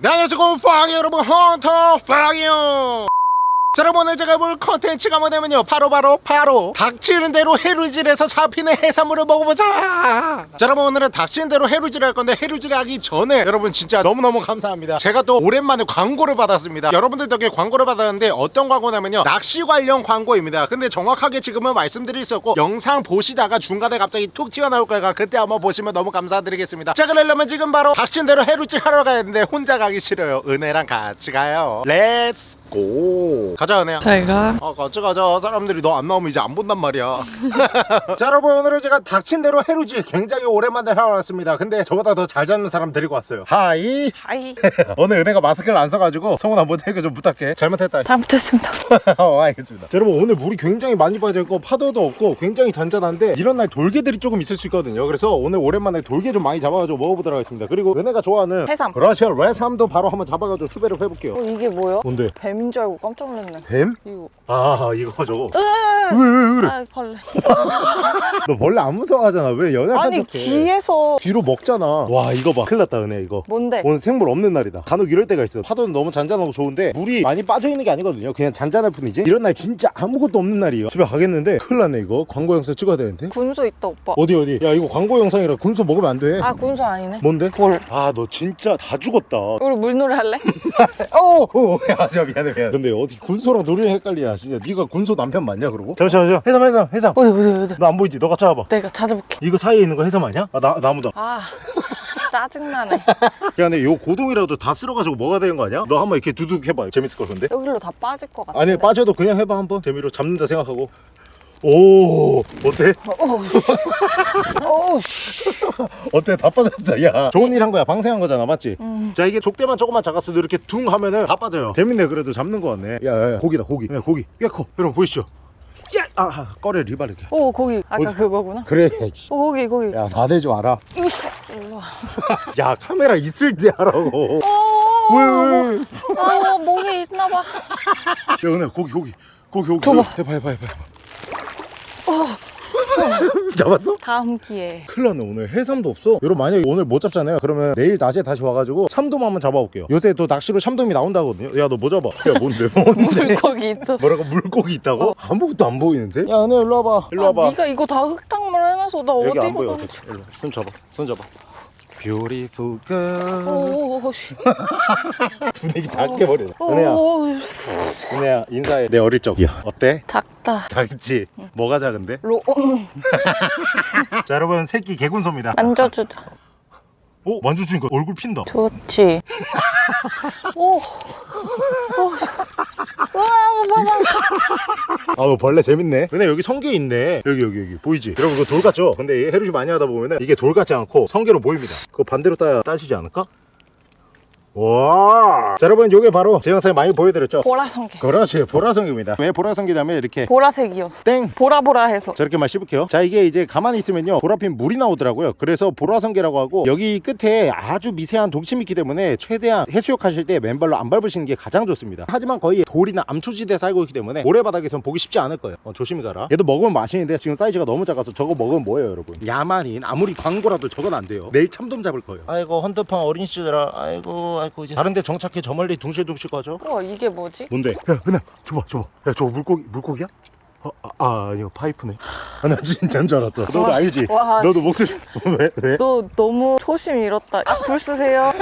네, 안녕하세요. 빵 여러분 헌터 빵이요. 자 여러분 오늘 제가 볼 컨텐츠가 뭐냐면요. 바로 바로 바로 닥치는 대로 해루질에서 잡히는 해산물을 먹어보자! 자 여러분 오늘은 닥치는 대로 해루질 할 건데 해루질 하기 전에 여러분 진짜 너무너무 감사합니다. 제가 또 오랜만에 광고를 받았습니다. 여러분들 덕에 광고를 받았는데 어떤 광고냐면요. 낚시 관련 광고입니다. 근데 정확하게 지금은 말씀드릴 수 없고 영상 보시다가 중간에 갑자기 툭 튀어나올 거니까 그때 한번 보시면 너무 감사드리겠습니다. 자 그러려면 지금 바로 닥치는 대로 해루질 하러 가야 되는데 혼자 가기 싫어요. 은혜랑 같이 가요. Let's go. 가자 은혜야 잘가. 아 같이 가자. 사람들이 너 안 나오면 이제 안 본단 말이야. 자 여러분 오늘은 제가 닥친 대로 해루질 굉장히 오랜만에 하러 왔습니다. 근데 저보다 더 잘 잡는 사람 데리고 왔어요. Hi. Hi. 오늘 은혜가 마스크를 안 써가지고 성훈아 모자이크 좀 부탁해. 잘못했다. 잘못했습니다. 어, 알겠습니다. 자, 여러분 오늘 물이 굉장히 많이 빠져있고 파도도 없고 굉장히 잔잔한데 이런 날 돌개들이 조금 있을 수 있거든요. 그래서 오늘 오랜만에 돌개 좀 많이 잡아가지고 먹어보도록 하겠습니다. 그리고 은혜가 좋아하는 해삼. 그라시아 레삼도 바로 한번 잡아가지고 추배를 해볼게요. 어 이게 뭐야? 뭔데? 뱀인 줄 알고 깜짝 놀랐네. 뱀? 이거. 아 이거 저거 으아! 왜왜 그래? 아 벌레. 너 원래 안 무서워하잖아. 왜 연약한 아이 척해? 귀에서. 귀로 먹잖아. 와 이거 봐. 큰일 났다 은혜 이거. 뭔데? 오늘 생물 없는 날이다. 간혹 이럴 때가 있어. 파도는 너무 잔잔하고 좋은데 물이 많이 빠져있는 게 아니거든요. 그냥 잔잔할 뿐이지. 이런 날 진짜 아무것도 없는 날이에요. 집에 가겠는데 큰일 났네 이거. 광고 영상 찍어야 되는데. 군소 있다 오빠. 어디 어디? 야 이거 광고 영상이라 군소 먹으면 안돼. 아 군소 아니네. 뭔데? 볼아너 진짜 다 죽었다. 우리 물놀이 할래? 어야저 미안해 미안해 근데 어떻게 군소랑 놀이를 헷갈리냐 진짜 네가 군소 남편 맞냐 그러고? 잠시만 잠시만 해삼 해삼 해삼. 어디 어디 어디 너안 보이지? 너가 찾아봐. 내가 찾아볼게. 이거 사이에 있는 거 해삼 아니야? 아 나, 나무다. 아 짜증나네. 야 근데 요 고동이라도 다 쓸어가지고 먹어야 되는 거 아니야? 너 한번 이렇게 두둑 해봐 재밌을 걸 근데? 여기로 다 빠질 것 같아 아니 빠져도 그냥 해봐 한번. 재미로 잡는다 생각하고 오 어때? 어때? 다 빠졌어? 야 좋은 일 한 거야. 방생한 거잖아 맞지? 음. 자 이게 족대만 조금만 작았어도 이렇게 둥 하면은 다 빠져요. 재밌네 그래도 잡는 거 같네. 야야 고기다 고기. 야, 고기. 꽤 커. 여러분 보이시죠? 야! 아, 아 꺼내 리바르게. 오 거기. 아까 어디? 그거구나. 그래 오 거기 거기. 야 나대지 마라 야 카메라 있을 때 하라고. 어, 왜, 왜? 아 목에 있나봐. 야 은혜 고기 고기. 고기 고기. 해봐 해봐 해봐 잡았어? 다음 기회에 큰일 났네 오늘. 해삼도 없어. 여러분 만약에 오늘 못 잡잖아요. 그러면 내일 낮에 다시 와가지고 참돔 한번 잡아볼게요. 요새 또 낚시로 참돔이 나온다거든요. 야 너 뭐 잡아? 야 뭔데? 뭔데? 물고기 있어 뭐라고? 물고기 있다고? 아무것도 안 보이는데? 야 은혜 일로 와봐. 일로 와봐. 아, 네가 이거 다 흙탕물 해놔서 나 여기 안 어디로 보여. 손 잡아. 손 잡아 Beautiful girl 분위기 다 깨버리네 은혜야 오 은혜야 인사해 내 어릴 적이야 어때? 작다 작지? 뭐가 작은데? 로자 여러분 새끼 개군소입니다 만져주자 오 만져주니까 얼굴 핀다 좋지 오 오. 아우 벌레 재밌네. 근데 여기 성게 있네. 여기 여기 여기. 보이지? 여러분 이거 돌 같죠? 근데 해루질 많이 하다 보면은 이게 돌 같지 않고 성게로 보입니다. 그거 반대로 따야 따시지 않을까 와. 자 여러분 요게 바로 제 영상에 많이 보여드렸죠? 보라성게. 그렇지 보라성게입니다. 왜 보라성게냐면 이렇게 보라색이요. 땡! 보라보라해서. 저렇게만 씹을게요. 자 이게 이제 가만히 있으면요 보라핀 물이 나오더라고요. 그래서 보라성게라고 하고 여기 끝에 아주 미세한 독침이 있기 때문에 최대한 해수욕 하실 때 맨발로 안 밟으시는 게 가장 좋습니다. 하지만 거의 돌이나 암초지대에 살고 있기 때문에 모래바닥에선 보기 쉽지 않을 거예요. 어, 조심히 가라. 얘도 먹으면 맛있는데 지금 사이즈가 너무 작아서 저거 먹으면 뭐예요 여러분? 야만인 아무리 광고라도 저건 안 돼요. 내일 참돔 잡을 거예요. 아이고 헌터팡 어린 시절아. 아이고 아이고 이제 다른데 정착해 저 멀리 둥실둥실 가죠 우와 이게 뭐지? 뭔데? 야, 은혜, 줘봐, 줘봐. 야, 저거 물고기, 물고기야? 어, 아, 아, 이거 파이프네. 아, 나 진짜인 줄 알았어. 너도 와, 알지? 와, 너도 목소리, 왜, 왜? 너 너무 초심 잃었다 아, 불 쓰세요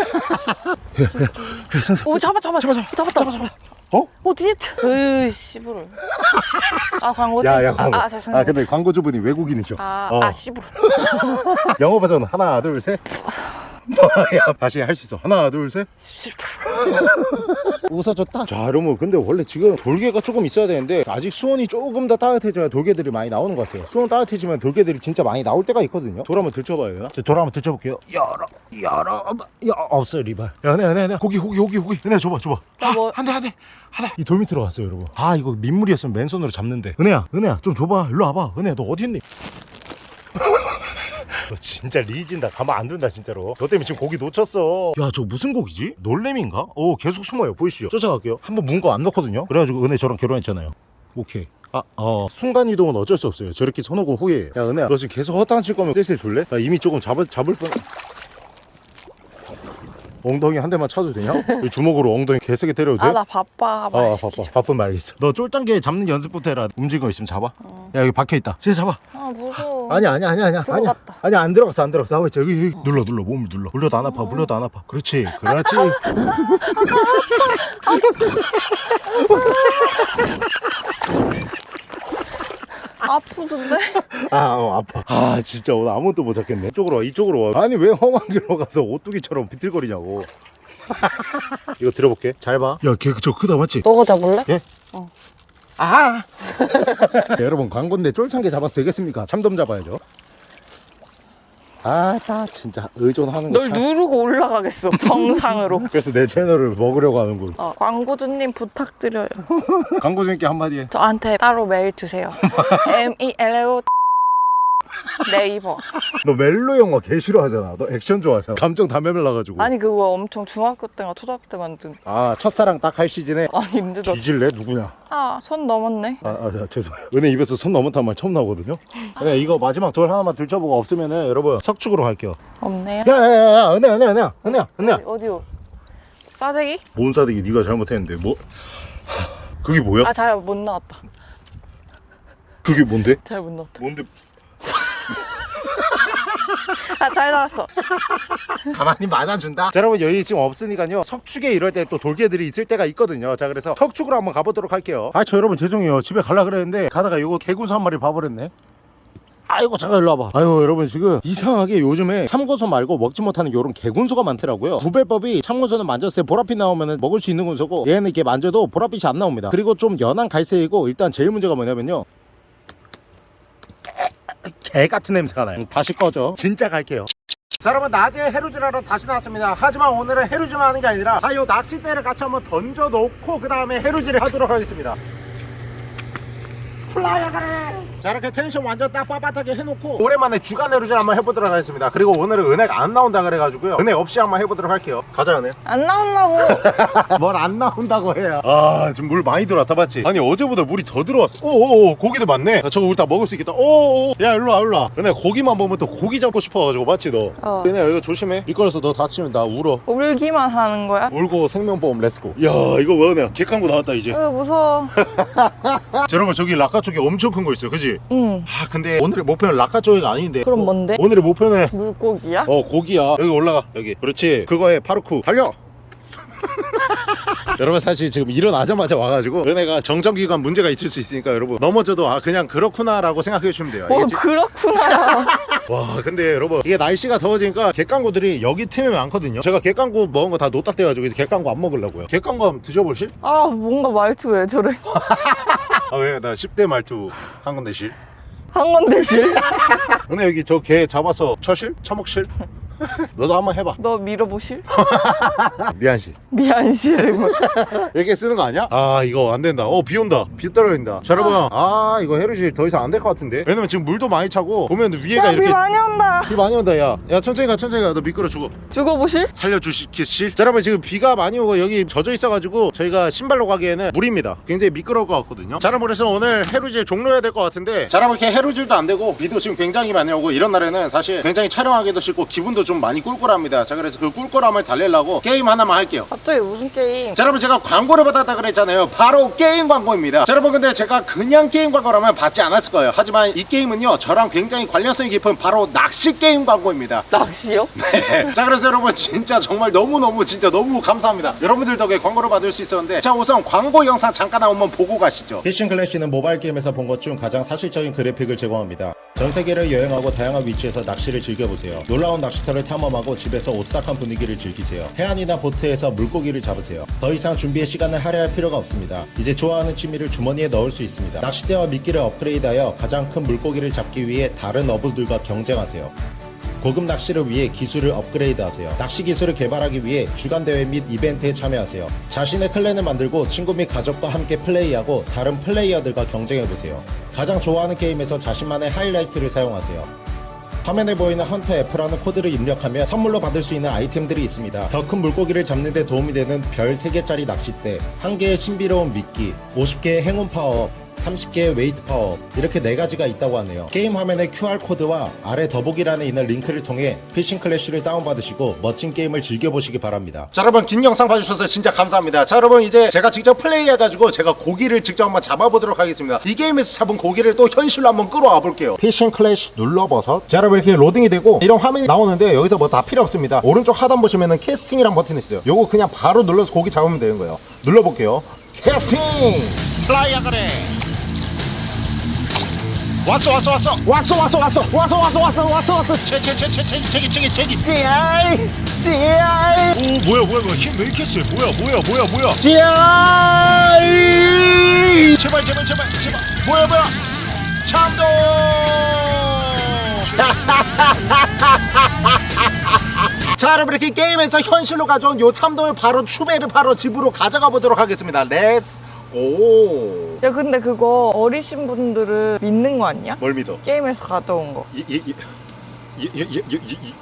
오 잡아 잡아 잡아 잡아 잡았다 잡아 잡아 어? 어디? 으 씨부를 아 광고지? 야, 야, 광고. 아, 아 아, 죄송해요 근데 광고주분이 외국인이죠? 아, 어. 아 씨부를 영어 버전 하나, 둘, 셋. 야, 다시 할 수 있어. 하나, 둘, 셋. 웃어줬다. 자, 여러분, 근데 원래 지금 돌개가 조금 있어야 되는데 아직 수온이 조금 더 따뜻해져야 돌개들이 많이 나오는 것 같아요. 수온 따뜻해지면 돌개들이 진짜 많이 나올 때가 있거든요. 돌 한번 들춰봐야 되나? 저돌 한번 들춰볼게요. 열어, 열어, 야, 없어요, 리발. 야, 은혜, 은혜, 은혜. 고기, 고기, 고기, 고기. 은혜, 줘봐, 줘봐. 나 뭐- 한 대, 한 대. 하나 이 돌 밑으로 왔어요 여러분 아 이거 민물이었으면 맨손으로 잡는데 은혜야 은혜야 좀 줘봐 일로 와봐 은혜 너 어디 있니 너 진짜 리진다 가만 안 둔다 진짜로. 너 때문에 지금 고기 놓쳤어. 야 저 무슨 고기지? 놀래미인가? 오 계속 숨어요. 보이시죠? 쫓아갈게요. 한번 문 거 안 넣거든요. 그래가지고 은혜 저랑 결혼했잖아요. 오케이. 아, 어, 순간이동은 어쩔 수 없어요. 저렇게 손오고 후에 야 은혜야 너 지금 계속 허탕 칠 거면 셀셀 줄래? 나 이미 조금 잡을, 잡을 뻔 엉덩이 한 대만 차도 되냐? 이 주먹으로 엉덩이 개세게 때려도 돼? 아 나 바빠. 아말 바빠. 바쁜 말겠어 너 쫄짱개 잡는 연습부터 해라. 움직이는 거 있으면 잡아. 야 여기 박혀있다. 쟤 잡아. 아 무서워. 아니야 아니야 아니야 아니야. 들어갔다. 아니야 안 들어갔어 안 들어갔어. 나와 있지 여기, 여기 눌러 눌러. 몸을 눌러. 눌러도 안 아파 눌러도 안 아파. 그렇지. 그렇지 아프던데? 아 어, 아파. 아 진짜 오늘 아무것도 못 잡겠네. 이쪽으로 와 이쪽으로 와. 아니 왜 험한 길로 가서 오뚜기처럼 비틀거리냐고. 이거 들어볼게. 잘 봐 야 걔 저 크다 맞지? 너가 잡을래? 아! 여러분 광고인데 쫄창게 잡아서 되겠습니까? 참돔 잡아야죠 아나 진짜 의존하는 거널 참. 누르고 올라가겠어 정상으로. 그래서 내 채널을 먹으려고 하는군 어, 광고주님 부탁드려요. 광고주님께 한마디 저한테 따로 메일 주세요. M E 네이버 너 멜로 영화 개 싫어하잖아. 너 액션 좋아하잖아. 감정 다 메밀나가지고. 아니 그거 엄청 중학교 때가 초등학교 때 만든. 아 첫사랑 딱 할 시즌에? 아 힘들어. 뒤질래? 누구냐? 아 손 넘었네. 아, 아, 아 죄송해요. 은혜 입에서 손 넘었단 말 처음 나오거든요? 네, 이거 마지막 돌 하나만 들춰보고 없으면은 여러분 석축으로 갈게요. 없네요. 야야야야 은혜 은혜 은혜 은혜 은혜. 어디요? 싸대기? 뭔 사대기? 네가 잘못했는데. 뭐? 하, 그게 뭐야? 아 잘 못 나왔다. 그게 뭔데? 잘 못 나왔다. 뭔데? 아 잘 나왔어 가만히 맞아준다. 자, 여러분 여기 지금 없으니까요. 석축에 이럴 때 또 돌개들이 있을 때가 있거든요. 자 그래서 석축으로 한번 가보도록 할게요. 아 저 여러분 죄송해요. 집에 갈라 그랬는데 가다가 이거 개구수 한 마리 봐버렸네. 아이고 잠깐 일로 와봐 아이고 여러분 지금 이상하게 요즘에 참고소 말고 먹지 못하는 요런 개군소가 많더라고요 구별법이 참고소는 만졌을 때 보랏빛 나오면 먹을 수 있는 군소고 얘는 이렇게 만져도 보랏빛이 안 나옵니다 그리고 좀 연한 갈색이고 일단 제일 문제가 뭐냐면요 개 같은 냄새가 나요. 다시 꺼져 진짜 갈게요. 자 여러분 낮에 해루질하러 다시 나왔습니다. 하지만 오늘은 해루질만 하는 게 아니라 자요 낚싯대를 같이 한번 던져 놓고 그 다음에 해루질을 하도록 하겠습니다. 플라이어 가래 자 이렇게 텐션 완전 딱 빳빳하게 해놓고 오랜만에 주간 해루질 한번 해보도록 하겠습니다. 그리고 오늘은 은혜가 안 나온다 그래가지고요. 은혜 없이 한번 해보도록 할게요. 가자 은혜 안 나온다고? 뭘 안 나온다고 해요. 아 지금 물 많이 들어왔다 봤지? 아니 어제보다 물이 더 들어왔어. 오오오 고기도 많네. 야, 저거 우리 다 먹을 수 있겠다. 오오오. 야 일로와 일로와. 은혜 고기만 보면 또 고기 잡고 싶어가지고 맞지 너? 어. 은혜 이거 조심해. 미끄러서 너 다치면 나 울어. 울기만 하는 거야? 울고 생명보험 let's go 야 이거 뭐 은혜 객강구 나왔다 이제. 으 무서워. 자, 여러분 저기 락카 쪽에 엄청 큰 거 있어요. 그지? 응. 아 근데 오늘의 목표는 락카 쪽이가 아닌데. 그럼 뭔데? 오늘의 목표는 물고기야? 어 고기야. 여기 올라가. 여기. 그렇지. 그거에 파르쿠. 달려! 여러분 사실 지금 일어나자마자 와가지고 은혜가 정전기관 문제가 있을 수 있으니까 여러분 넘어져도 아 그냥 그렇구나 라고 생각해 주시면 돼요. 뭐 알겠지? 그렇구나. 와 근데 여러분 이게 날씨가 더워지니까 갯강구들이 여기 틈에 많거든요. 제가 갯강구 먹은 거 다 노딱 돼가지고 이제 갯강구 안 먹으려고요. 갯강구 한번 드셔보실? 아 뭔가 말투 왜 저래 아 왜? 나 10대 말투 한 건데 실? 한 건데 실? 은혜 여기 저 개 잡아서 처실? 처먹실? 너도 한번 해봐. 너 밀어보실? 미안 씨 미안 실 이렇게 쓰는 거 아니야? 아 이거 안 된다. 어 비 온다. 비 떨어진다. 자 여러분 아 이거 해루질 더 이상 안 될 것 같은데? 왜냐면 지금 물도 많이 차고 보면 위에가 야 비 이렇게 많이 온다. 비 많이 온다 야야 천천히 가 천천히 가 너 미끄러 죽어. 죽어보실? 살려주시겠실? 자 여러분 지금 비가 많이 오고 여기 젖어 있어가지고 저희가 신발로 가기에는 무리입니다. 굉장히 미끄러울 것 같거든요. 자 여러분 그래서 오늘 해루질 종료해야 될 것 같은데 자 여러분 이렇게 해루질도 안 되고 비도 지금 굉장히 많이 오고 이런 날에는 사실 굉장히 촬영하기도 싫고 기분도 좀 많이 꿀꿀합니다. 자 그래서 그 꿀꿀함을 달래려고 게임 하나만 할게요. 갑자기 무슨 게임? 자 여러분 제가 광고를 받았다 그랬잖아요. 바로 게임 광고입니다. 자 여러분 근데 제가 그냥 게임 광고라면 받지 않았을 거예요. 하지만 이 게임은요 저랑 굉장히 관련성이 깊은 바로 낚시 게임 광고입니다. 낚시요? 네. 자 그래서 여러분 진짜 정말 너무너무 진짜 너무 감사합니다. 여러분들 덕에 광고를 받을 수 있었는데 자 우선 광고 영상 잠깐 한번 보고 가시죠. 피싱 클래시는 모바일 게임에서 본 것 중 가장 사실적인 그래픽을 제공합니다 전 세계를 여행하고 다양한 위치에서 낚시를 즐겨보세요. 놀라운 낚시터를 탐험하고 집에서 오싹한 분위기를 즐기세요. 해안이나 보트에서 물고기를 잡으세요. 더 이상 준비의 시간을 할애할 필요가 없습니다. 이제 좋아하는 취미를 주머니에 넣을 수 있습니다. 낚시대와 미끼를 업그레이드하여 가장 큰 물고기를 잡기 위해 다른 어부들과 경쟁하세요 고급 낚시를 위해 기술을 업그레이드하세요. 낚시 기술을 개발하기 위해 주간 대회 및 이벤트에 참여하세요. 자신의 clan을 만들고 친구 및 가족과 함께 플레이하고 다른 플레이어들과 경쟁해보세요. 가장 좋아하는 게임에서 자신만의 하이라이트를 사용하세요. 화면에 보이는 헌터 F라는 코드를 입력하면 선물로 받을 수 있는 아이템들이 있습니다. 더 큰 물고기를 잡는 데 도움이 되는 별 3개짜리 낚싯대, 1개의 신비로운 미끼, 50개의 행운 파워, 30개의 웨이트 파워 이렇게 네 가지가 있다고 하네요. 게임 화면에 QR코드와 아래 더보기란에 있는 링크를 통해 피싱 클래쉬를 다운받으시고 멋진 게임을 즐겨보시기 바랍니다. 자 여러분 긴 영상 봐주셔서 진짜 감사합니다. 자 여러분 이제 제가 직접 플레이해가지고 제가 고기를 직접 한번 잡아보도록 하겠습니다. 이 게임에서 잡은 고기를 또 현실로 한번 끌어와 볼게요. 피싱 클래쉬 눌러버섯 자 여러분 이렇게 로딩이 되고 이런 화면이 나오는데 여기서 뭐 다 필요 없습니다. 오른쪽 하단 보시면은 캐스팅이란 버튼이 있어요. 요거 그냥 바로 눌러서 고기 잡으면 되는 거예요. 눌러볼게요. 캐스팅! 플라이야 그래 왔어 왔어 왔어. 왔어 왔어 왔어. 왔어 왔어 왔어 왔어 왔어. 제제제제 제기 제기 제기 찌아이 찌아이 오 뭐야 뭐야 뭐야. 힘 왜 이렇게 세? 뭐야 뭐야 뭐야 뭐야. 찌아이 제발 제발 제발 제발. 뭐야 뭐야. 참돔 자 여러분 이렇게 게임에서 현실로 가져온 요 참돔을 바로 추배를 바로 집으로 가져가 보도록 하겠습니다. Let's go. 야 근데 그거 어리신 분들은 믿는 거 아니야? 뭘 믿어? 게임에서 가져온 거. 이, 이, 이, 이, 이, 이, 이,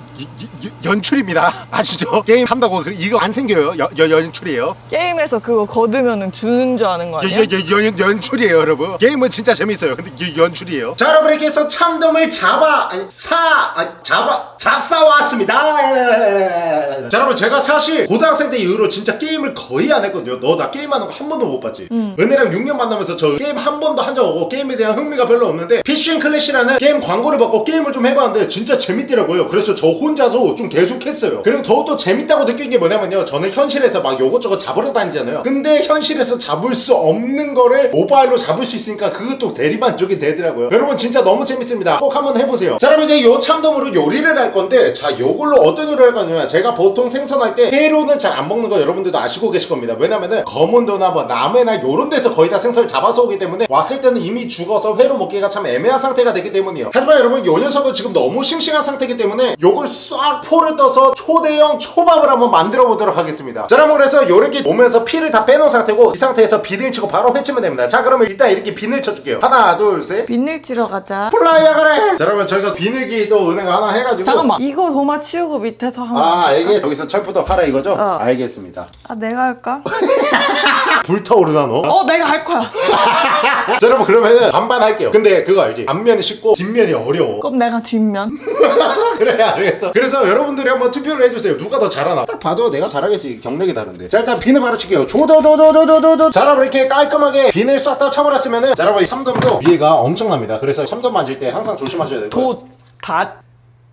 연출입니다. 아시죠? 게임 한다고 그, 이거 안 생겨요? 여, 여, 연출이에요? 게임에서 그거 거두면은 주는 줄 아는 거 아니야? 여, 여, 여, 연, 연출이에요 여러분. 게임은 진짜 재밌어요. 근데 이 연출이에요. 자 여러분 이렇게 해서 참돔을 잡아 아니, 사 아니, 잡아 잡사 왔습니다. 자 여러분 제가 사실 고등학생 때 이후로 진짜 게임을 거의 안 했거든요. 너 나 게임하는 거 한 번도 못 봤지? 응. 은혜랑 6년 만나면서 저 게임 한 번도 한 적 없고 게임에 대한 흥미가 별로 없는데 피쉬 클래시라는 게임 광고를 받고 게임을 좀 해봤는데 진짜 재밌더라고요. 그래서 저 혼자서 좀 계속 했어요. 그리고 더욱더 재밌다고 느낀 게 뭐냐면요. 저는 현실에서 막 요것저것 잡으러 다니잖아요. 근데 현실에서 잡을 수 없는 거를 모바일로 잡을 수 있으니까 그것도 대리만족이 되더라고요. 여러분 진짜 너무 재밌습니다. 꼭 한번 해보세요. 자 그럼 이제 요 참돔으로 요리를 할 건데 자 요걸로 어떤 요리를 할 거냐면 제가 보통 생선할 때 회로는 잘 안 먹는 거 여러분들도 아시고 계실 겁니다. 왜냐면은 거문도나 뭐 남해나 요런 데서 거의 다 생선을 잡아서 오기 때문에 왔을 때는 이미 죽어서 회로 먹기가 참 애매한 상태가 되기 때문이에요. 하지만 여러분 요 녀석은 지금 너무 싱싱한 상태이기 때문에 요걸 싹 포를 떠서 초대형 초밥을 한번 만들어 보도록 하겠습니다 자 여러분 그래서 요렇게 오면서 피를 다 빼놓은 상태고 이 상태에서 비늘 치고 바로 회치면 됩니다 자 그러면 일단 이렇게 비늘 쳐줄게요 하나 둘셋 비늘 치러 가자. 플라이야 그래 자 여러분 저희가 비늘기 또 은행 하나 해가지고 잠깐만 이거 도마 치우고 밑에서 한번. 아 알겠어 여기서 철푸덕 하라 이거죠? 어. 알겠습니다 아 내가 할까? 불타오르나 너? 어 내가 할 거야. 자 여러분 그러면은 반반 할게요. 근데 그거 알지? 앞면이 쉽고 뒷면이 어려워. 그럼 내가 뒷면. 그래 알겠어. 그래서 여러분들이 한번 투표를 해주세요. 누가 더 잘하나? 딱 봐도 내가 잘하겠지. 경력이 다른데. 자 일단 비늘 바로 칠게요. 조조조조조조조 자 여러분 이렇게 깔끔하게 비늘 싹다 쳐버렸으면은 자 여러분 이 참돔도 위에가 엄청납니다. 그래서 참돔 만질 때 항상 조심하셔야 되고 도 닷.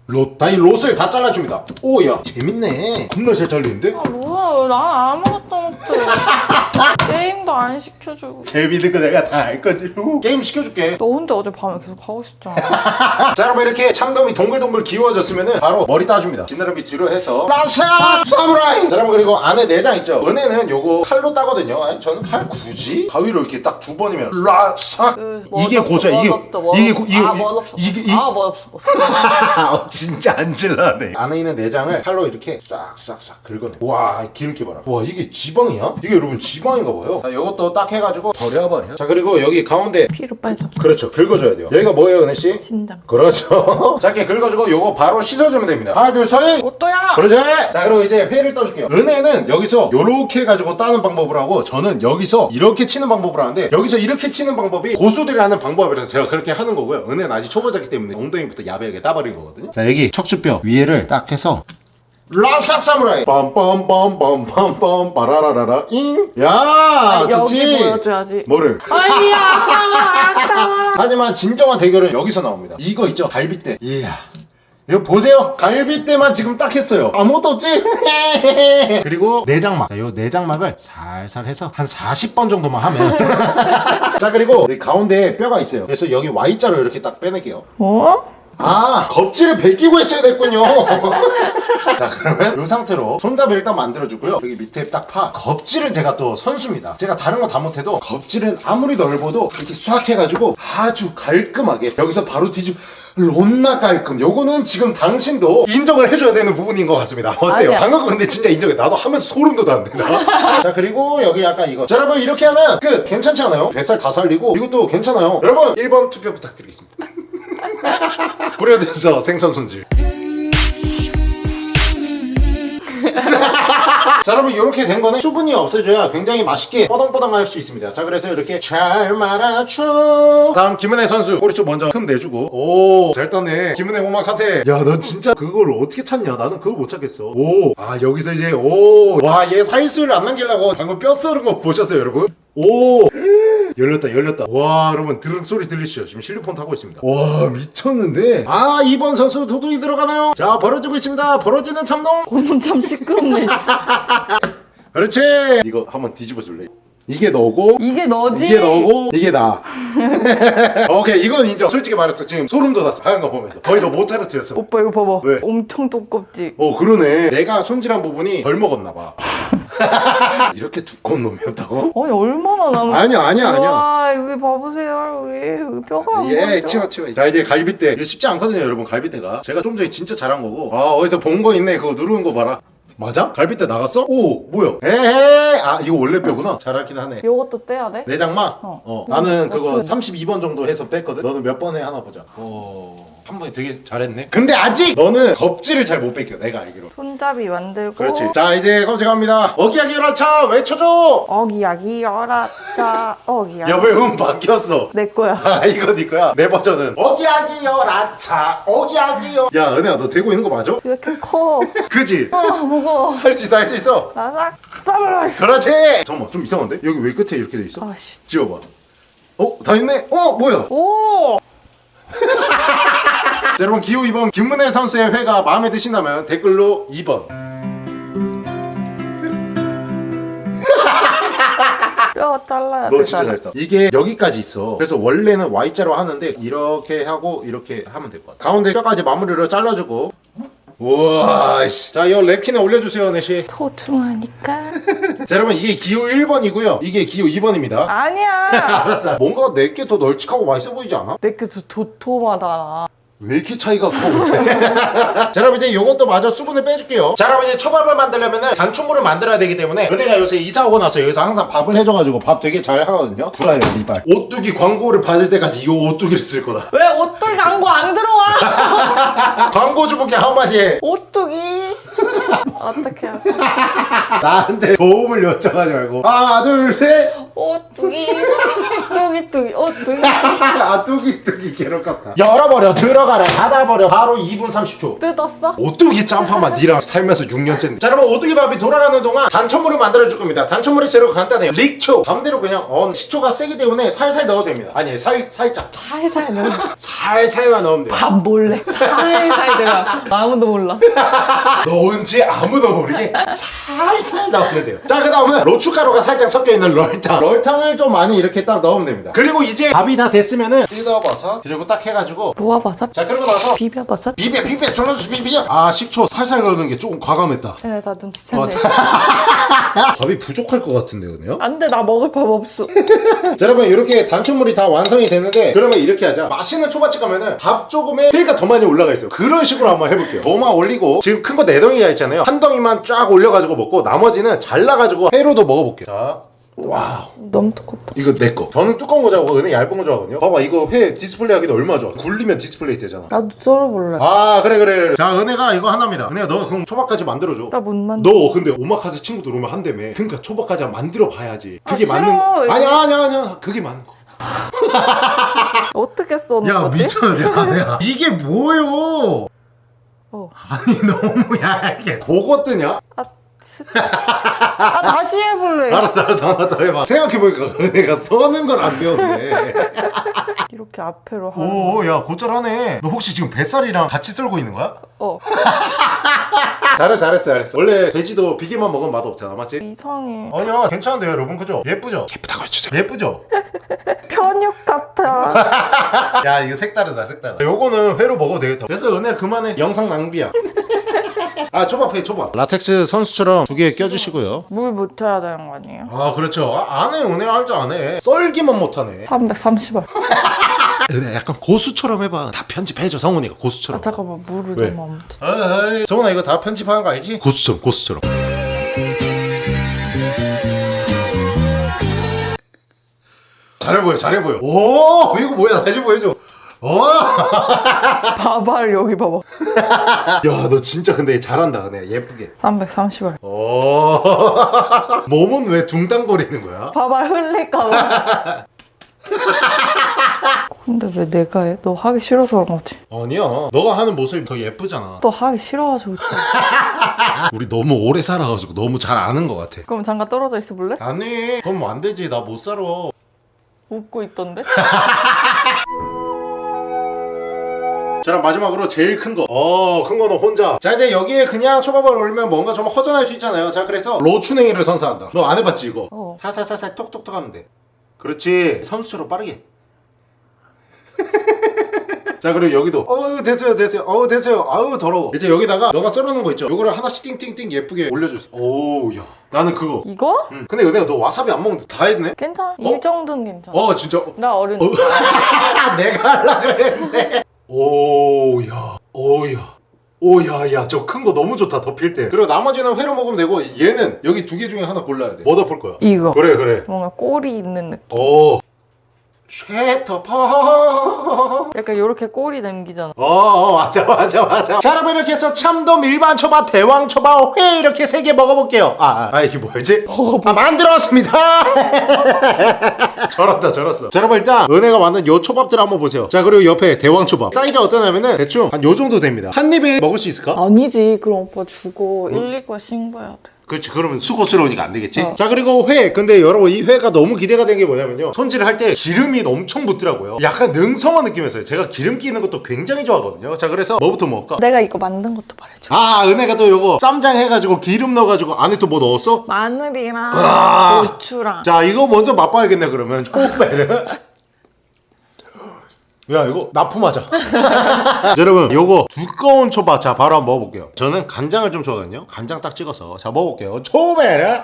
롯, 아이 롯을 다 잘라줍니다. 오야 재밌네. 겁나 잘 잘리는데? 아 뭐야. 나 아무것도 못해. 게임도 안 시켜주고. 재밌는 거 내가 다 알 거지 게임 시켜줄게 너 혼자 어제 밤에 계속 하고 싶잖아. 자 여러분 이렇게 참돔이 동글동글 기워졌으면은 바로 머리 따줍니다 지느러미 뒤로 해서 라샤 사무라이 자 여러분 그리고 안에 내장 있죠 은혜는 요거 칼로 따거든요 아니 저는 칼 굳이 가위로 이렇게 딱 두 번이면 라샤 그, 이게 고소야 이게 이게 고- 이게 아, 뭐 없어. 이게 이- 아, 뭐 없어. 뭐 없어. 어, 진짜 안 질라네 안에 있는 내장을 칼로 이렇게 싹싹싹 긁어내 와 기름기 봐라 와 이게 지방이야? 이게 여러분 지방인가 봐요. 자 이것도 딱 해가지고 버려버려. 자 그리고 여기 가운데 피로 빼줘. 그렇죠. 긁어줘야 돼요. 여기가 뭐예요 은혜씨? 진장. 그렇죠. 짧게 긁어주고 요거 바로 씻어주면 됩니다. 하나 둘셋! 오또야. 그러지? 자 그리고 이제 회를 떠줄게요. 은혜는 여기서 요렇게 해가지고 따는 방법을 하고 저는 여기서 이렇게 치는 방법을 하는데 여기서 이렇게 치는 방법이 고수들이 하는 방법이라서 제가 그렇게 하는 거고요. 은혜는 아직 초보자기 때문에 엉덩이부터 야비하게 따버린 거거든요. 자 여기 척추뼈 위에를 딱 해서 라삭 사무라이 빰빰빰빰빰빰 빠라라라라 잉야 아, 좋지 여기 보여줘야지. 뭐를 아니야 아까워 아까워. 하지만 진정한 대결은 여기서 나옵니다. 이거 있죠? 갈비뼈. 이야. 이거 보세요. 갈비뼈만 지금 딱 했어요. 아무것도 없지? 그리고 내장막. 자, 요 내장막을 살살 해서 한 40번 정도만 하면. 자, 그리고 이 가운데 뼈가 있어요. 그래서 여기 Y자로 이렇게 딱 빼낼게요. 뭐? 아, 겁지를 벗기고 했어야 됐군요. 자, 그러면 이 상태로 손잡이를 일단 만들어주고요. 여기 밑에 딱 파. 겁지는 제가 또 선수입니다. 제가 다른 거 다 못해도 겁지는 아무리 넓어도 이렇게 싹 해가지고 아주 깔끔하게 여기서 바로 뒤집 롬나 깔끔. 요거는 지금 당신도 인정을 해줘야 되는 부분인 것 같습니다. 어때요? 방금 거 근데 진짜 인정해. 나도 하면서 소름 돋았는데. 나. 자, 그리고 여기 약간 이거. 자, 여러분 이렇게 하면 끝. 괜찮지 않아요? 뱃살 다 살리고 이것도 괜찮아요. 여러분 1번 투표 부탁드리겠습니다. 뿌려져서 생선 손질. 자 여러분 이렇게 된 거는 수분이 없어져야 굉장히 맛있게 뽀동뽀동할 수 있습니다. 자 그래서 이렇게 잘 말아줘. 다음 김은혜 선수 꼬리쪽 먼저 흠 내주고. 오잘 땄네. 김은혜 오마카세. 야 너 진짜 그걸 어떻게 찾냐? 나는 그걸 못 찾겠어. 오 아 여기서 이제 오 와 얘 살수를 안 남기려고 방금 뼈 썰은 거 보셨어요 여러분? 오 열렸다 열렸다. 와 여러분 드륵 소리 들리시죠? 지금 실리폰 타고 있습니다. 와 미쳤는데? 아 2번 선수 도둑이 들어가나요? 자 벌어지고 있습니다. 벌어지는 참동 오늘 참 시끄럽네. 씨. 그렇지. 이거 한번 뒤집어 줄래? 이게 너고? 이게 너지? 이게 너고? 이게 나. 오케이 이건 인정. 솔직히 말했어 지금 소름 돋았어 하얀 거 보면서. 거의 너 모차르트였어. 오빠 이거 봐봐. 왜? 엄청 두껍지. 어 그러네. 내가 손질한 부분이 덜 먹었나 봐 이렇게 두꺼운 놈이었다고? 아니 얼마나 남은? 아니야 아니야 아니야 와 여기 봐보세요. 여기, 여기 뼈가 안 예, 보여. 치워 치워. 자 이제 갈비대. 이거 쉽지 않거든요, 여러분. 갈비대가. 제가 좀 전에 진짜 잘한 거고. 아 어디서 본 거 있네. 그거 누르는 거 봐라. 맞아? 갈비대 나갔어? 오, 뭐야? 에헤. 아 이거 원래 뼈구나. 잘하긴 하네. 요것도 떼야 돼? 내장마? 어. 어. 나는 그거 어쩌네. 32번 정도 해서 뺐거든. 너는 몇 번에 하나 보자. 오. 한 번에 되게 잘했네. 근데 아직 너는 껍질을 잘 못 뺏겨. 내가 알기로. 손잡이 만들고. 그렇지. 자 이제 갑니다. 어기야기 열어차 외쳐줘. 어기야기 열었자. 어기야기. 야왜음 바뀌었어? 내 거야. 아 이거 네 거야 내 버전은 어기야기 열아차 어기야기 열야 은혜야 너 되고 있는 거 맞아? 왜 이렇게 커? 그지? 아 무거워. 할 수 있어 할 수 있어 나삭 쌈을. 그렇지 잠깐만 좀 이상한데? 여기 왜 끝에 이렇게 돼 있어? 아씨. 지워봐 어? 다 있네? 어? 뭐야? 오. 자, 여러분 기호 2번 김문혜 선수의 회가 마음에 드신다면 댓글로 2번 뼈 잘라야 너 돼. 진짜 잘했다 이게 여기까지 있어 그래서 원래는 Y자로 하는데 이렇게 하고 이렇게 하면 될 것 같아 가운데 뼈까지 마무리로 잘라주고 우와 씨. 자이 랩킨에 올려주세요 네시 소중하니까. 자 여러분 이게 기호 1번이고요 이게 기호 2번입니다 아니야. 알았어 뭔가 내게 더 널찍하고 맛있어 보이지 않아? 내게 더 도톰하다. 왜 이렇게 차이가 커? 자 여러분 이제 요것도 마저 수분을 빼줄게요 자 여러분 이제 초밥을 만들려면 단초물을 만들어야 되기 때문에 은혜가 요새 이사 오고 나서 여기서 항상 밥을 해줘가지고 밥 되게 잘 하거든요 구라요 이발 오뚜기 광고를 받을 때까지 이 오뚜기를 쓸 거다 왜 오뚜기 광고 안 들어와? 광고 주부께 한마디 해 오뚜기. 어떻게 하지? 나한테 도움을 요청하지 말고 하나 둘셋 오뚜기. 뚜기뚜기. 오뚜기. 아 뚜기 뚜기 괴롭겠다 열어버려 들어가라 닫아버려 바로 2분 30초 뜯었어? 오뚜기 짬파만 니랑 살면서 6년째인데 자 여러분 오뚜기 밥이 돌아가는 동안 단천물을 만들어줄 겁니다 단천물의 재료 간단해요 릭초 담대로 그냥 언 식초가 세기 때문에 살살 넣어도 됩니다 아니 살, 살짝 살살 넣어. 살살만 넣으면 돼요 밥 몰래. 살살 들어가. 아무도 몰라. 넣은지 아무도 모르게 살살 넣으면 돼요 자 그 다음은 로추가루가 살짝 섞여있는 럴탕 럴탕을 좀 많이 이렇게 딱 넣으면 됩니다 그리고 이제 밥이 다 됐으면은 뜯어버섯 그리고 딱 해가지고 모아버섯? 자 그러고 나서 비벼버섯? 비벼 비벼 졸라서 비벼 아 식초 살살 넣는 게 조금 과감했다 쟤네 다 어, 눈치챘네. 밥이 부족할 것 같은데요, 그요? 안돼 나 먹을 밥 없어. 자, 여러분 이렇게 단축물이 다 완성이 됐는데 그러면 이렇게 하자. 맛있는 초밥집 가면은 밥 조금에 회가 더 많이 올라가 있어요. 그런 식으로 한번 해볼게요. 도마 올리고 지금 큰 거 네 덩이가 있잖아요. 한 덩이만 쫙 올려가지고 먹고 나머지는 잘라가지고 회로도 먹어볼게요. 자. 와우 너무 두껍다. 이거 내거 저는 두꺼운 거 좋아하고 은혜 얇은 거 좋아하거든요 봐봐 이거 회 디스플레이 하기도 얼마 좋아 굴리면 디스플레이 되잖아 나도 썰어볼래. 아 그래 그래 그래 자 은혜가 이거 하나입니다 은혜가 너 그럼 초밥까지 만들어줘 나 못 만져. 너 근데 오마카세 친구들 오면 한다며 그러니까 초밥까지 만들어 봐야지 그게 아, 맞는. 거 아니야 아니야 아니야 그게 맞는 거 어떻게 써는 야 거지? 미쳤네 야, 야. 이게 뭐요 어. 아니 너무 얇게 보고 뜨냐? 아, 스- 아 다시 해볼래. 알았어 알았어 하나 더 해봐 생각해보니까 은혜가 써는 걸 안 배웠네 이렇게 앞으로. 오야 곧잘하네 너 혹시 지금 뱃살이랑 같이 썰고 있는 거야? 어 잘했어 잘했어 잘했어 원래 돼지도 비계만 먹으면 맛 없잖아 맞지? 이상해. 아니야 괜찮은데요 여러분 그죠? 예쁘죠? 예쁘다고 해주세요 예쁘죠? 편육 같아. 야 이거 색다르다 색다르다 요거는 회로 먹어도 되겠다 그래서 은혜 그만해 영상 낭비야 아 초밥 해 초밥. 라텍스 선수처럼 두 개 껴주시고요. 물 묻혀야 되는 거 아니에요? 아 그렇죠. 아, 안해 은혜 알죠 안해 썰기만 못하네. 330원. 은혜 약간 고수처럼 해봐. 다 편집해줘 성훈이가 아 고수처럼. 잠깐만 물을 왜? 너무 안 성훈아 이거 다 편집하는 거 알지? 고수처럼 고수처럼. 잘해 보여 잘해 보여. 오 이거 뭐야? 다시 보여줘 어? 봐봐 여기 봐봐. 야 너 진짜 근데 잘한다 은혜 예쁘게 330원. 오 몸은 왜 둥당거리는 거야? 봐봐 흘릴까봐. 근데 왜 내가 해? 너 하기 싫어서 그런 거지. 아니야 너가 하는 모습이 더 예쁘잖아 또 하기 싫어가지고. 또. 우리 너무 오래 살아가지고 너무 잘 아는 것 같아 그럼 잠깐 떨어져 있어 볼래? 아니 그럼 안 되지 나 못 살아 웃고 있던데? 자 그럼 마지막으로 제일 큰거 어큰 거는 혼자. 자 이제 여기에 그냥 초밥을 올리면 뭔가 좀 허전할 수 있잖아요. 자 그래서 로추냉이를 선사한다. 너 안 해봤지 이거? 어. 살살살살 톡톡톡 하면 돼. 그렇지. 선수처럼 빠르게. 자 그리고 여기도. 어우 됐어요 됐어요. 어우 됐어요. 아우 더러워. 이제 여기다가 너가 썰어놓은 거 있죠? 요거를 하나씩 띵띵띵 예쁘게 올려주세요. 오우 야. 나는 그거. 이거? 응. 근데 은혜가 너 와사비 안 먹는데 다 했네? 괜찮아. 이 정도는 괜찮아. 어 진짜. 나 어른. 어? 내가 하려 그랬는데 오야 오야. 오야야 저 큰 거 너무 좋다 덮일 때. 그리고 나머지는 회로 먹으면 되고 얘는 여기 두 개 중에 하나 골라야 돼뭐 덮을 거야? 이거. 그래 그래. 뭔가 꼬리 있는 느낌. 오 쉐터퍼 약간 이렇게 꼬리 남기잖아. 어, 어 맞아 맞아 맞아 자 여러분 이렇게 해서 참돔 일반 초밥 대왕 초밥 회 이렇게 세 개 먹어볼게요 아, 아, 아 이게 뭐였지? 아 만들었습니다 저렇다 저렇어 자 여러분 일단 은혜가 만든 요 초밥들 한번 보세요 자 그리고 옆에 대왕 초밥 사이즈 어떠냐면은 대충 한 요 정도 됩니다 한 입에 먹을 수 있을까? 아니지. 그럼 오빠 주고 1, 2과 신고해야 돼. 그렇지 그러면 수고스러우니까 안 되겠지 어. 자 그리고 회 근데 여러분 이 회가 너무 기대가 된 게 뭐냐면요 손질을 할 때 기름이 엄청 붙더라고요 약간 능성어 느낌이었어요 제가 기름 끼는 것도 굉장히 좋아하거든요 자 그래서 뭐부터 먹을까? 내가 이거 만든 것도 말해줘. 아 은혜가 또 요거 쌈장 해가지고 기름 넣어가지고 안에 또 뭐 넣었어? 마늘이랑 아. 고추랑. 자 이거 먼저 맛봐야겠네 그러면 초배를 야 이거 납품하자. 여러분 요거 두꺼운 초밥 자 바로 한번 먹어볼게요. 저는 간장을 좀 좋아하거든요. 간장 딱 찍어서. 자 먹어볼게요. 초배를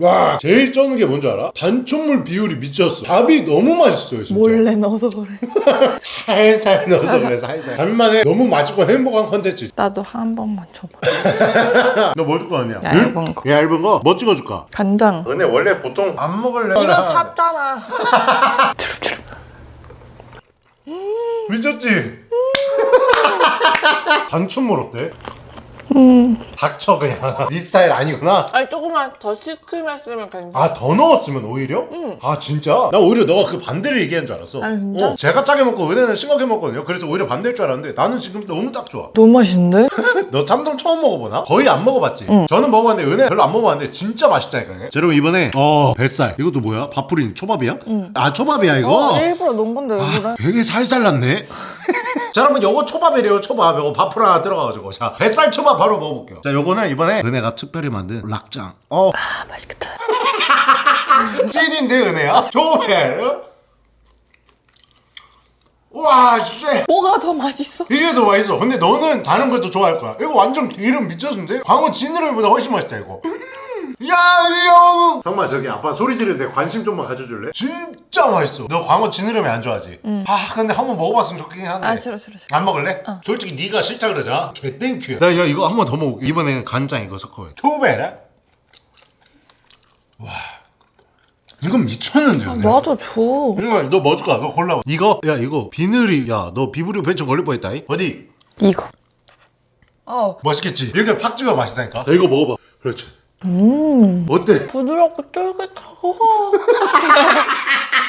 와 제일 쩌는 게 뭔지 알아? 단촛물 비율이 미쳤어 밥이 너무 맛있어요 진짜 몰래 넣어서 그래. 살살 넣어서 그래 살살 간만에 너무 맛있고 행복한 컨텐츠 나도 한 번만 줘봐. 너 뭐 줄 거 아니야? 얇은 거. 얇은 거? 뭐 찍어줄까? 간장. 근데 원래 보통 안 먹을래 이거 샀잖아. 미쳤지? 단춘물 어때? 음. 닥쳐 그냥 네 스타일 아니구나 아니 조금만 더 시큼했으면 괜찮아. 아 더 넣었으면 오히려? 응. 아 진짜? 나 오히려 너가 그 반대를 얘기한 줄 알았어 아, 진짜? 어, 제가 짜게 먹고 은혜는 싱겁게 먹거든요 그래서 오히려 반대일 줄 알았는데 나는 지금 너무 딱 좋아 너무 맛있는데? 너 참돔 처음 먹어보나? 거의 안 먹어봤지? 응. 저는 먹어봤는데 은혜 별로 안 먹어봤는데 진짜 맛있다니까 자 여러분 이번에 어 뱃살 이것도 뭐야? 밥풀인 초밥이야? 응. 아 초밥이야 이거? 어, 일부러 넣은 건데 왜 그래? 되게 살살 났네. 자 여러분 요거 초밥이래요 초밥. 요거 밥풀 하나 들어가가지고. 자 뱃살 초밥 바로 먹어볼게요. 자 요거는 이번에 은혜가 특별히 만든 락장. 어. 아 맛있겠다. 찐인데 은혜야? 조회 와 진짜. 뭐가 더 맛있어? 이게 더 맛있어. 근데 너는 다른 걸또 좋아할 거야. 이거 완전 기름 미쳤는데? 광어 지느러미보다 훨씬 맛있다 이거 야 이거 정말 저기 아빠 소리 지르는데 관심 좀만 가져줄래? 진짜 맛있어 너 광어 지느러미 안 좋아하지? 아 근데 한번 먹어봤으면 좋긴 한데 아 싫어 싫어 싫어. 안 먹을래? 솔직히 네가 싫다 그러자 개땡큐야 나 야, 이거 한 번 더 먹을게 이번에는 간장 이거 섞어 초베라 와 이건 미쳤는데 아. 나도 줘. 정말 너 뭐 줄까? 너 골라봐 이거? 야 이거 비늘이 야 너 비브리오 벤처 걸릴 뻔했다 이? 어디? 이거. 어. 맛있겠지? 이렇게 팍 찍어 맛있다니까 자 이거 먹어봐 그렇지 음. 어때? 부드럽고 쫄깃하고.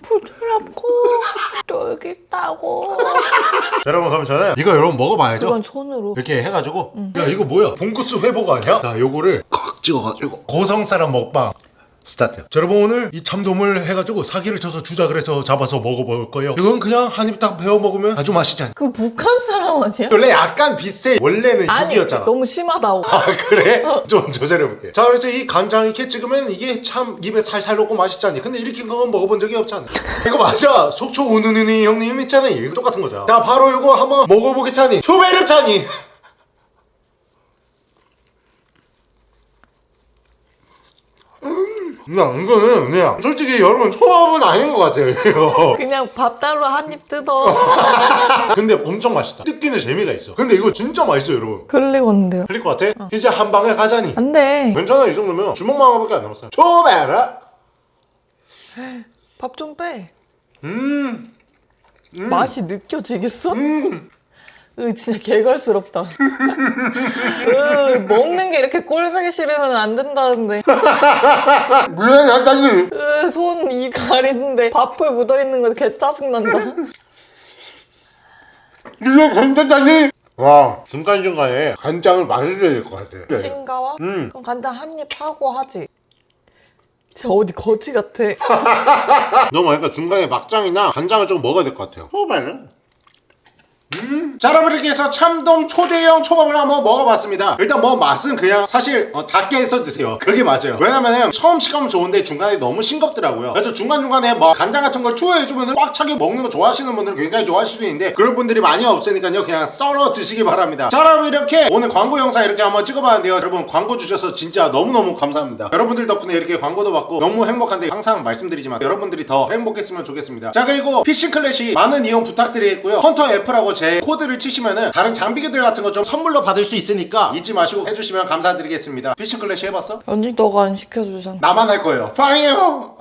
부드럽고 쫄깃하고. 자, 여러분 그럼 저는 이거 여러분 먹어봐야죠 이건 손으로. 이렇게 해가지고 야 이거 뭐야 봉구스 회밥 아니야? 자 요거를 칵 찍어가지고 고성사람 먹방 스타트 자, 여러분 오늘 이 참돔을 해가지고 사기를 쳐서 주작을 해서 잡아서 먹어볼 거예요. 이건 그냥 한 입 딱 베어 먹으면 아주 맛있지 않아 그 북한 사람 아니야? 원래 약간 비슷해. 원래는 아니 북이었잖아. 너무 심하다고. 아 그래? 좀 조절해볼게 자 그래서 이 간장 이렇게 찍으면 이게 참 입에 살살 녹고 맛있잖니 근데 이렇게 건 먹어본 적이 없잖아 이거 맞아. 속초 우누누니 형님 있잖아. 이거 똑같은 거잖아. 자 바로 이거 한번 먹어보겠잖니? 초베르잖니 야 이거는 그냥 솔직히 여러분 초밥은 아닌 것 같아요 이거 그냥 밥 따로 한 입 뜯어. 근데 엄청 맛있다 뜯기는 재미가 있어 근데 이거 진짜 맛있어요 여러분 흘리건데요. 흘릴 것 같아? 이제 한 방에 가자니 안 돼. 괜찮아 이 정도면 주먹만원밖에 안 남았어요 초베라 밥좀 빼. 음. 음. 맛이 느껴지겠어? 음. 으, 진짜 개걸스럽다. 으, 먹는 게 이렇게 꼴보기 싫으면 안 된다는데. 뭐야 사장님. 으, 손, 입 가리는데 밥풀 묻어있는 거 개 짜증난다. 이거 간장이. 와 중간중간에 간장을 마셔야 될것 같아. 싱가와? 음. 그럼 간장 한 입 하고 하지. 쟤 어디 거지 같아. 너무 많으니까 중간에 막장이나 간장을 좀 먹어야 될 것 같아요. 초밥은? 음. 자 여러분 이렇게 해서 참돔 초대형 초밥을 한번 먹어봤습니다. 일단 뭐 맛은 그냥 사실 어, 작게 해서 드세요. 그게 맞아요. 왜냐면은 처음 식감은 좋은데 중간에 너무 싱겁더라고요. 그래서 중간중간에 뭐 간장 같은 걸 추가해주면 꽉 차게 먹는 거 좋아하시는 분들은 굉장히 좋아하실 수 있는데 그런 분들이 많이 없으니까요. 그냥 썰어 드시기 바랍니다. 자 여러분 이렇게 오늘 광고 영상 이렇게 한번 찍어봤는데요. 여러분 광고 주셔서 진짜 너무너무 감사합니다. 여러분들 덕분에 이렇게 광고도 받고 너무 행복한데 항상 말씀드리지만 여러분들이 더 행복했으면 좋겠습니다. 자 그리고 피싱 클래시 많은 이용 부탁드리겠고요. 헌터 F라고 제 코드를 치시면은 다른 장비들 같은 거 좀 선물로 받을 수 있으니까 잊지 마시고 해주시면 감사드리겠습니다 피싱 클래시 해봤어? 언니 너가 안 시켜주잖아. 나만 할 거예요 파이어